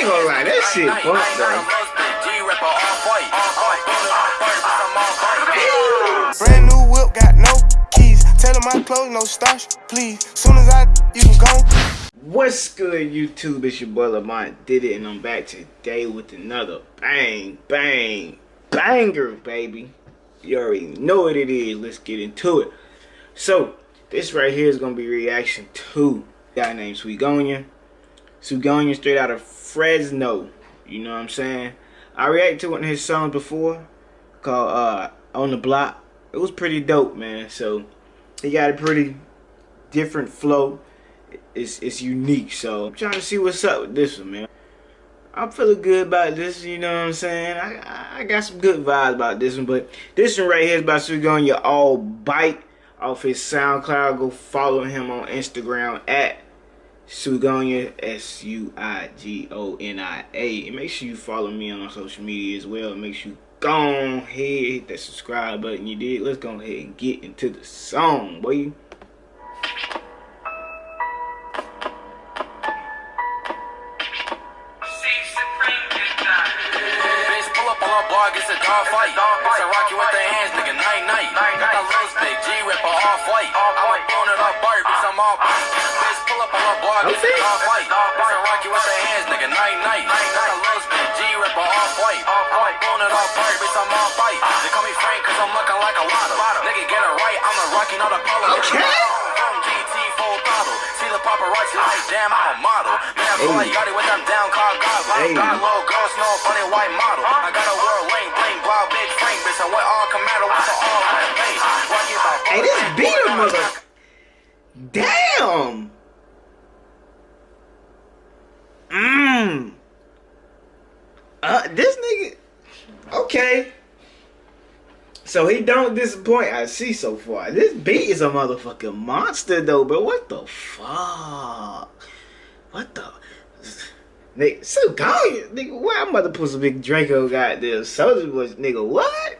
ain't gonna lie, that shit fucked though. Brand new whip, got no keys. Tell them my clothes, no starch, please. Soon as I, you can go. What's good, YouTube? It's your boy Lamont did it, and I'm back today with another bang, bang, banger, baby. You already know what it is. Let's get into it. So, this right here is gonna be reaction to a guy named Suigonia. Suigonia straight out of Fresno. You know what I'm saying? I reacted to one of his songs before called uh, On the Block. It was pretty dope, man. So he got a pretty different flow. It's it's unique. So I'm trying to see what's up with this one, man. I'm feeling good about this, you know what I'm saying? I, I got some good vibes about this one, but this one right here is about Suigonia All Bite off his SoundCloud. Go follow him on Instagram at Suigonia, S-U-I-G-O-N-I-A. And make sure you follow me on social media as well. Make sure you go ahead, hit that subscribe button you did. Let's go ahead and get into the song, boy. it's a dog fight. It's a rocky with the hands, nigga, night night. Got the lows big G ripper off white. I'm a bone it up bird, bitch, Bitch, pull up on my block, it's a dog fight. A rocky with the hands, nigga, night night. Got the lows big G ripper off white. I'm a it up bird, bitch, I'm all fight. They call me Frank cause I'm looking like a lotto. Nigga, get it right, I'm the rocky, not a polo. Okay paparazzi like, damn, I'm a model. Man, I feel like Yachty with them down car goggles. Hey. Got a little girl, snow funny white model. I got a world lane, bling, blow, big frame, bitch. I went all commando with the all the. Hey, this beat a mother. Damn. Mmm. Uh, this nigga. Okay. So he don't disappoint. I see so far. This beat is a motherfucking monster though, but what the fuck? What the? Nigga, so gone, nigga. Why I'm about to put some big Draco this soldier was nigga. What?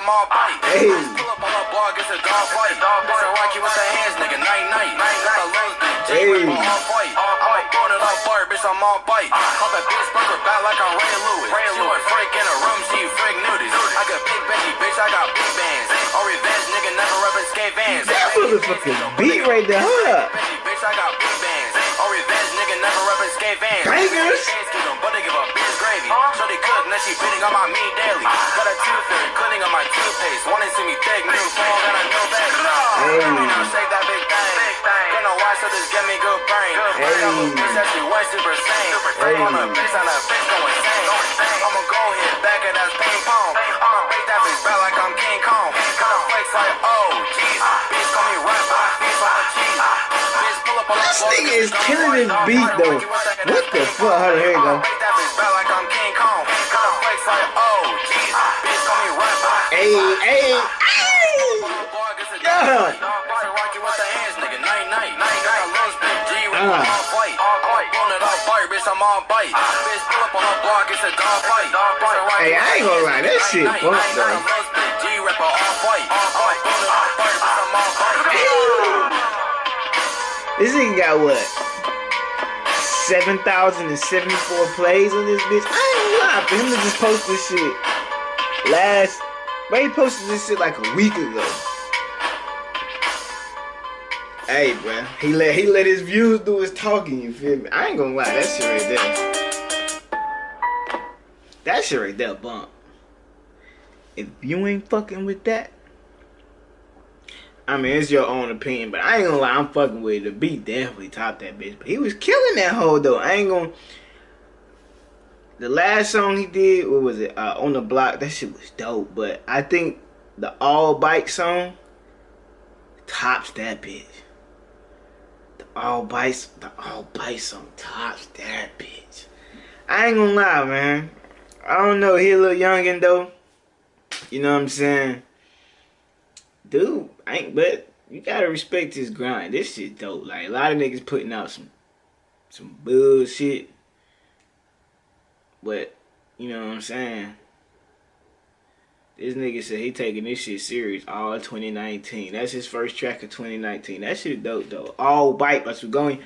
I'm all bite. Hey. Pull up on a blog, it's a dog fight. It's a rocky with the hands, nigga. Night, night. Hey. All fight. I'm throwing it off bar, bitch. I'm all bite. Pop a bitch, burger back like I'm Ray Lewis. Ray Lewis. Freak in a room, see you freak nudies. I got big Becky, bitch. I got big bands. All revenge, nigga. Never reppin' skate vans. That motherfucking beat right there. Hold up. Bitch, I got big bands. All revenge, nigga. Never reppin' skate vans. Bangers. But they give a bitch gravy. Shorty cook, now she bidding on my meat daily. Got a tooth fairy, cleaning on my toothpaste. Wanna see me thick, new phone, got a new bag. Hey. Now shake that big thing. Don't know why, so just give me good brain. Hey. Got a bitch that she went super sane. Hey. On a bitch, on a bitch go insane. I'ma go hit back at that ping pong. I'ma break that bitch back like I'm King Kong. Got a flex like, oh, This nigga is killing his beat, though. What the fuck? Hold on, here you go. Hey, hey, hey! Yeah! Ah. Hey, I ain't gonna lie, that shit fucked though. This nigga got what? 7,074 plays on this bitch? I ain't gonna lie, for him to just post this shit last but he posted this shit like a week ago. Hey, bro. He let he let his views do his talking, you feel me? I ain't gonna lie, that shit right there. That shit right there, bump. If you ain't fucking with that, I mean, it's your own opinion, but I ain't gonna lie, I'm fucking with it. The beat definitely topped that bitch. But he was killing that hoe, though. I ain't gonna the last song he did, what was it? Uh, on the block. That shit was dope. But I think the all bike song tops that bitch. The all bites, the all bites on top, that bitch. I ain't gonna lie, man. I don't know, he a little youngin' though. You know what I'm saying? Dude, ain't but you gotta respect his grind. This shit dope. Like a lot of niggas putting out some some bullshit. But you know what I'm saying? This nigga said he taking this shit serious all 2019. That's his first track of 2019. That shit dope though. All white, but we're going.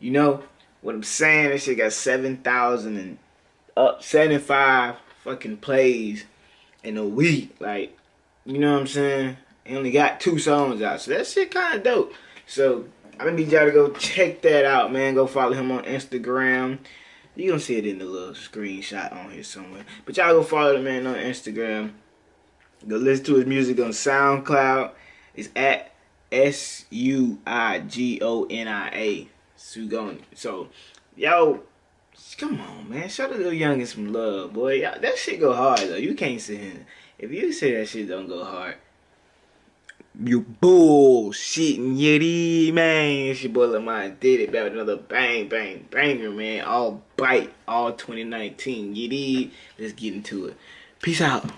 You know what I'm saying? This shit got 7,000 and up 75 fucking plays in a week. Like, you know what I'm saying? He only got two songs out. So that shit kind of dope. So I'm gonna need y'all to go check that out, man. Go follow him on Instagram. You gonna see it in the little screenshot on here somewhere. But y'all go follow the man on Instagram. Go listen to his music on SoundCloud. It's at S U I G O N I A. Sugoni. So, yo, come on, man. Show the little youngin some love, boy. Y'all, that shit go hard, though. You can't sit here. If you say that shit don't go hard, you bullshitting yitty, man. It's your boy Lamont did it back with another bang, bang, banger, man. All bite, all 2019. Yitty. Let's get into it. Peace out.